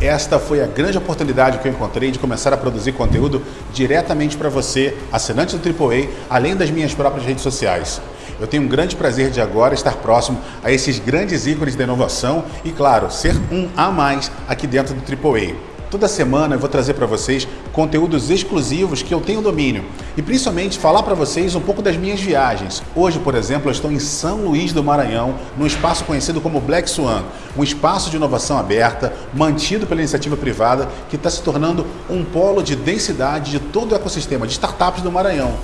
Esta foi a grande oportunidade que eu encontrei de começar a produzir conteúdo diretamente para você, assinante do AAA, além das minhas próprias redes sociais. Eu tenho um grande prazer de agora estar próximo a esses grandes ícones da inovação e, claro, ser um a mais aqui dentro do AAA. Toda semana eu vou trazer para vocês conteúdos exclusivos que eu tenho domínio e principalmente falar para vocês um pouco das minhas viagens. Hoje, por exemplo, eu estou em São Luís do Maranhão, num espaço conhecido como Black Swan, um espaço de inovação aberta, mantido pela iniciativa privada, que está se tornando um polo de densidade de todo o ecossistema de startups do Maranhão.